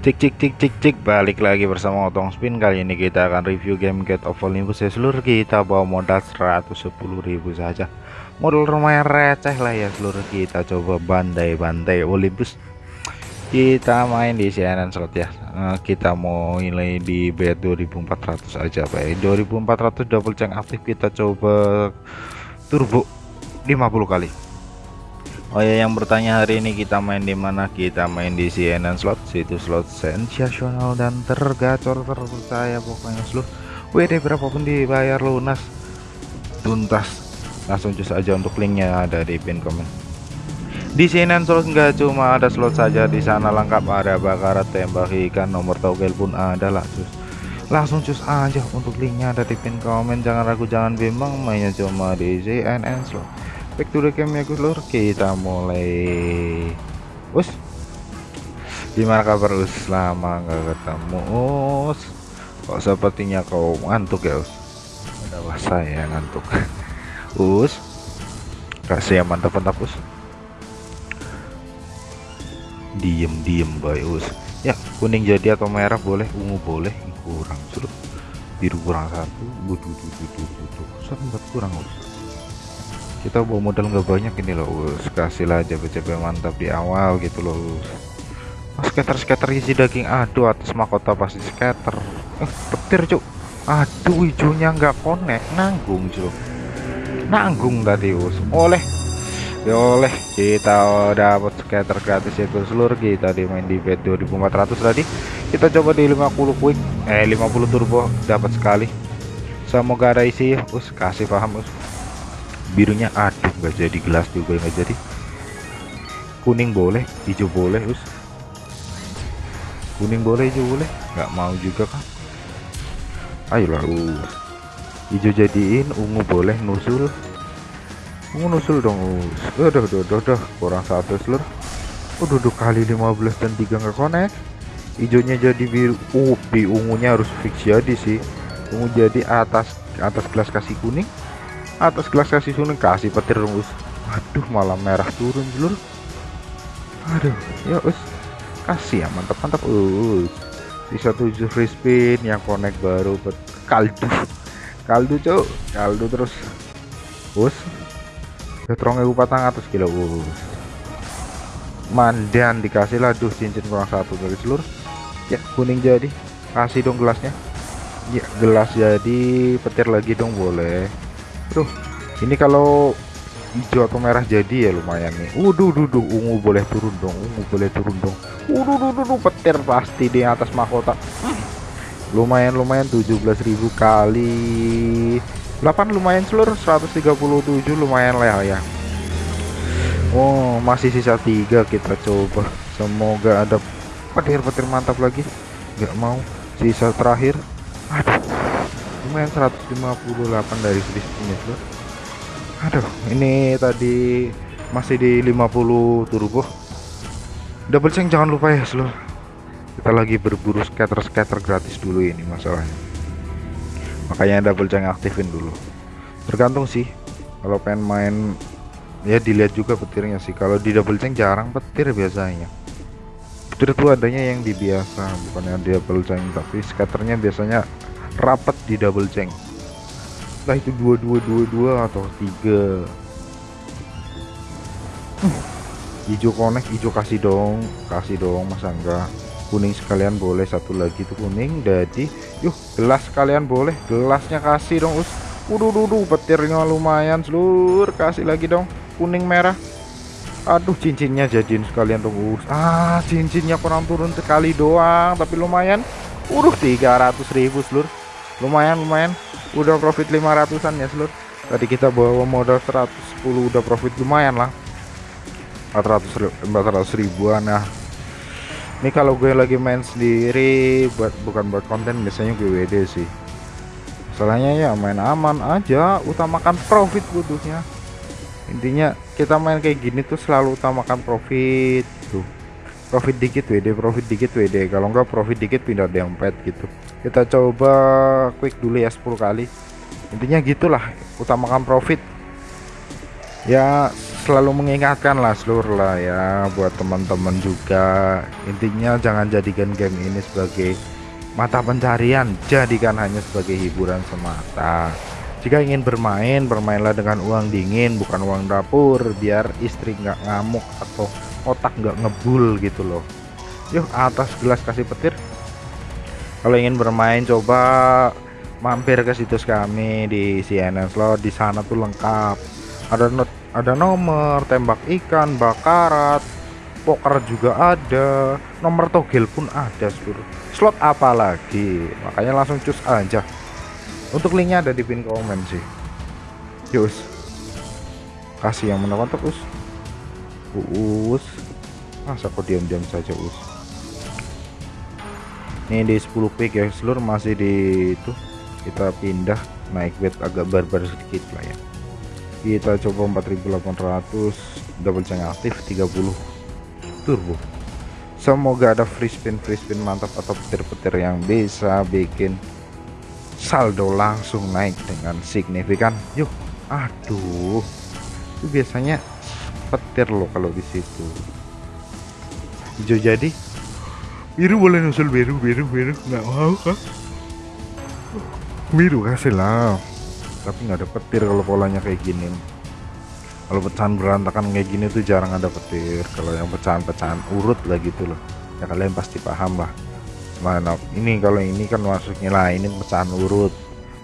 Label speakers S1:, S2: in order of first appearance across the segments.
S1: Cik cik cik cik cik. Balik lagi bersama Otong Spin. Kali ini kita akan review game Get of Olympus. Ya seluruh kita bawa modal 110.000 saja. Modal lumayan receh lah ya seluruh kita coba bandai-bandai Olympus. Kita main di CNN slot ya. Nah, kita mau nilai di bet 2400 aja Pak. 2400 double check aktif kita coba turbo 50 kali Oh ya yang bertanya hari ini kita main di mana? Kita main di CNN slot, situ slot sensasional dan tergacor terpercaya pokoknya seluruh WD berapapun dibayar lunas tuntas. Langsung cus aja untuk linknya ada di pin komen. Di CNN slot nggak cuma ada slot saja di sana lengkap ada bakarat tembak ikan nomor togel pun ada lah cus. Langsung cus aja untuk linknya ada di pin komen jangan ragu jangan bimbang mainnya cuma di CNN slot back to the game ya lur. Kita mulai. Us. Gimana kabar us? Lama nggak ketemu us. Kok sepertinya kau ngantuk ya us? Ada wasa ya ngantuk. Us. Kasih yang mantap mantap us. Diem diem boy us. Ya kuning jadi atau merah boleh ungu boleh. Kurang suruh biru kurang satu. Butuh butuh butuh butuh. Kurang us kita bawa modal nggak banyak ini loh us. Kasih lah CP mantap di awal gitu loh oh, skater skater isi daging. Aduh atas mahkota pasti skater eh petir cuk. Aduh hijaunya nggak konek nanggung cuk. Nanggung tadi us. Oleh. Ya oleh kita dapat skater gratis itu. Seluruh kita di main di bet 2400 tadi. Kita coba di 50 quick. Eh 50 turbo dapat sekali. Semoga ada isi us. Kasih paham us birunya aduh nggak jadi gelas juga nggak jadi. Kuning boleh hijau boleh us. Kuning boleh hijau boleh. Nggak mau juga kan ayolah us hijau jadiin ungu boleh nusul. Ungu nusul dong us. Udah udah udah udah kurang satu seluruh udah dua kali 15 dan tiga nggak konek hijaunya jadi biru. Uh di ungunya harus fix jadi sih. Ungu jadi atas atas gelas kasih kuning atas gelas kasih suning kasih petir us aduh malah merah turun dulu aduh ya us kasih ya mantap mantap us bisa tujuh free spin yang connect baru kaldu. Kaldu cok kaldu terus. Us petrongnya patang atas kilo us mandan dikasih lah duh cincin kurang satu dari seluruh ya kuning jadi. Kasih dong gelasnya. Ya gelas jadi petir lagi dong boleh Tuh, ini kalau hijau atau merah jadi ya lumayan nih. Uduh, duh, duh, ungu boleh turun dong, ungu boleh turun dong. Uduh, duh, duh, duh petir pasti di atas mahkota. Hmm. Lumayan, lumayan 17.000 kali 8 lumayan seluruh 137 lumayan lah ya. Oh, masih sisa tiga kita coba. Semoga ada petir-petir mantap lagi. Gak mau sisa terakhir. Aduh lumayan 158 dari selisihnya bro. Aduh ini tadi masih di 50 turbo. Double change jangan lupa ya seluruh kita lagi berburu scatter-scatter gratis dulu ini masalahnya. Makanya double change aktifin dulu. Tergantung sih kalau pengen main ya dilihat juga petirnya sih. Kalau di double change jarang petir biasanya. Petir itu adanya yang di biasa bukan yang double change tapi scatternya biasanya rapat di double change lah itu dua dua dua dua atau tiga. Hmm. hijau konek hijau kasih dong kasih dong masa enggak kuning sekalian boleh satu lagi tuh kuning jadi yuk gelas sekalian boleh gelasnya kasih dong us. Udah udah petirnya lumayan seluruh kasih lagi dong kuning merah. Aduh cincinnya jadiin sekalian dong us. Ah cincinnya kurang turun sekali doang tapi lumayan. Udah 300 ribu seluruh lumayan lumayan. Udah profit 500an ya seluruh tadi kita bawa modal 110 udah profit lumayan lah. 400 400 ribuan nah ini kalau gue lagi main sendiri buat bukan buat konten biasanya gue WD sih. Soalnya ya main aman aja utamakan profit butuhnya. Intinya kita main kayak gini tuh selalu utamakan profit tuh. Profit dikit WD profit dikit WD kalau enggak profit dikit pindah dompet gitu kita coba quick dulu ya 10 kali. Intinya gitulah utamakan profit. Ya selalu mengingatkan lah seluruh lah ya buat teman-teman juga. Intinya jangan jadikan game ini sebagai mata pencarian. Jadikan hanya sebagai hiburan semata. Jika ingin bermain bermainlah dengan uang dingin bukan uang dapur. Biar istri nggak ngamuk atau otak nggak ngebul gitu loh. Yuk atas gelas kasih petir kalau ingin bermain coba mampir ke situs kami di CNN Slot. Di sana tuh lengkap. Ada not ada nomor tembak ikan bakarat poker juga ada. Nomor togel pun ada seluruh. Slot apa lagi makanya langsung cus aja. Untuk linknya ada di pin komen sih. Yus kasih yang menekan terus. Us. Masa kok diam-diam saja us ini di 10 pick ya seluruh masih di itu. Kita pindah naik bed agak barbar sedikit lah ya. Kita coba 4800 double change aktif 30 turbo. Semoga ada free spin free spin mantap atau petir-petir yang bisa bikin saldo langsung naik dengan signifikan. Yuk aduh. Itu biasanya petir loh kalau di situ. Hijau jadi biru boleh nusul biru biru biru nggak mau kan biru kasih lah. Tapi nggak ada petir kalau polanya kayak gini. Kalau pecahan berantakan kayak gini tuh jarang ada petir. Kalau yang pecahan-pecahan urut lah gitu loh. Ya kalian pasti paham lah. Mana ini kalau ini kan masuknya lah. Ini pecahan urut.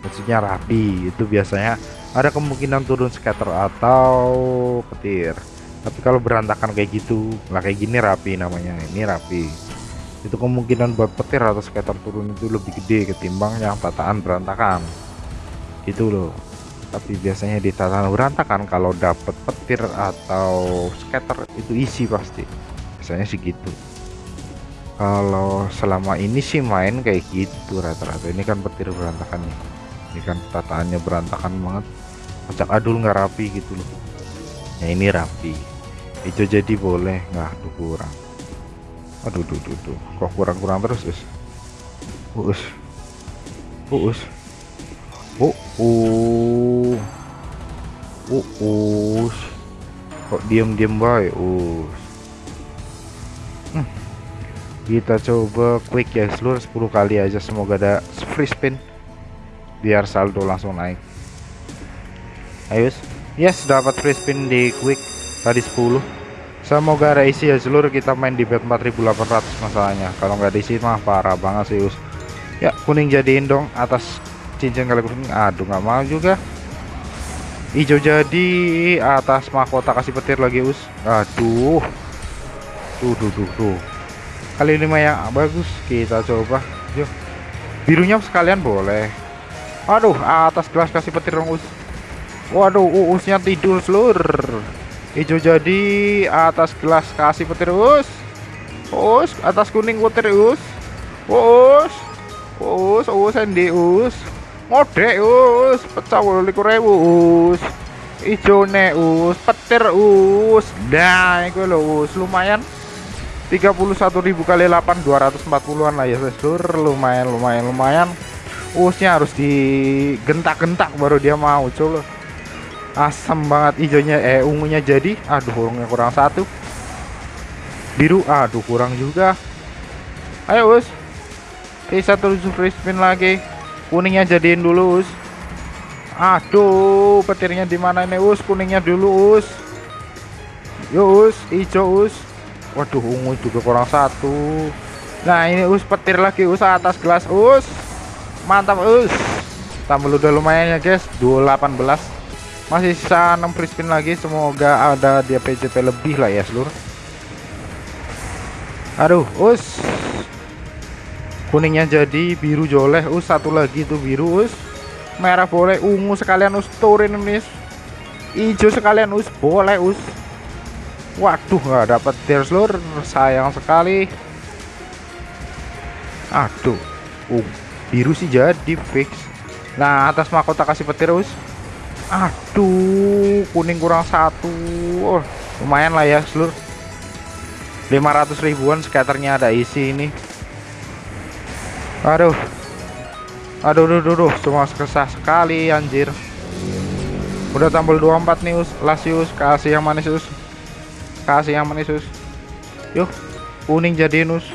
S1: Maksudnya rapi. Itu biasanya ada kemungkinan turun scatter atau petir. Tapi kalau berantakan kayak gitu lah kayak gini rapi namanya. Ini rapi itu kemungkinan buat petir atau scatter turun itu lebih gede ketimbang yang tataan berantakan. Gitu loh. Tapi biasanya di tatanan berantakan kalau dapet petir atau scatter itu isi pasti. Biasanya sih gitu. Kalau selama ini sih main kayak gitu rata-rata. Ini kan petir berantakan nih. Ini kan tataannya berantakan banget. Acak adul nggak rapi gitu loh. Ya ini rapi. Itu jadi boleh. Nggak kurang aduh duh, duh, duh. kok kurang-kurang terus us us us uh us. Kok diam-diam baik us? Hmm. kita coba quick ya seluruh 10 kali aja. Semoga ada free spin. Biar saldo langsung naik. Ayo yes dapat free spin di quick. Tadi 10 semoga ada isi ya seluruh kita main di bet 4800 masalahnya. Kalau nggak diisi mah parah banget sih us. Ya kuning jadiin dong atas cincin kali kuning. Aduh nggak mau juga. Hijau jadi atas mahkota kasih petir lagi us. Aduh. Tuh tuh tuh tuh. Kali ini yang bagus. Kita coba. Yuk birunya sekalian boleh. Aduh atas gelas kasih petir dong us. Waduh uusnya tidur seluruh hijau jadi atas gelas kasih petir us us atas kuning petir us us us us endi us ngode us pecah likur ribu us hijau ne us petir us nah itu lo us lumayan. 31.000 kali 8 240-an lah ya seluruh lumayan lumayan lumayan. Usnya harus digentak-gentak baru dia mau coba asam banget hijaunya eh ungunya jadi. Aduh orangnya kurang satu. Biru aduh kurang juga. Ayo us. Bisa terus free spin lagi. Kuningnya jadiin dulu us. Aduh petirnya di mana ini us? Kuningnya dulu us. Yuk us hijau us. Waduh ungu juga kurang satu. Nah ini us petir lagi us atas gelas us. Mantap us. Tambah udah lumayan ya guys. 218 masih sisa 6 free spin lagi semoga ada dia PJP lebih lah ya seluruh aduh us. Kuningnya jadi biru joleh us. Satu lagi tuh biru us. Merah boleh ungu sekalian us. Turin ini hijau sekalian us. Boleh us. Waduh nggak dapat tier seluruh sayang sekali. Aduh. Uh, biru sih jadi fix. Nah atas mahkota kasih petir us aduh kuning kurang satu. Oh, lumayan lah ya seluruh 500 ribuan skaternya ada isi ini. Aduh. Aduh aduh aduh, aduh. cuma kesah sekali anjir. Udah tampil 24 nih us. Lasius kasih yang manis us. Kasih yang manis us. Yuk kuning jadiin us.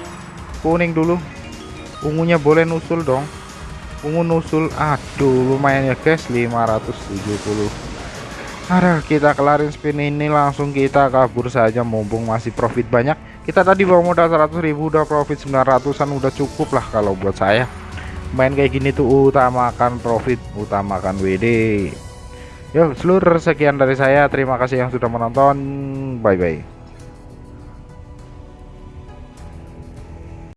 S1: Kuning dulu. Ungunya boleh nusul dong ungu nusul aduh lumayan ya guys 570 Ada kita kelarin spin ini langsung kita kabur saja mumpung masih profit banyak. Kita tadi bawa modal 100.000 udah profit 900an udah cukup lah kalau buat saya. Main kayak gini tuh utamakan profit utamakan WD Yuk seluruh sekian dari saya terima kasih yang sudah menonton bye bye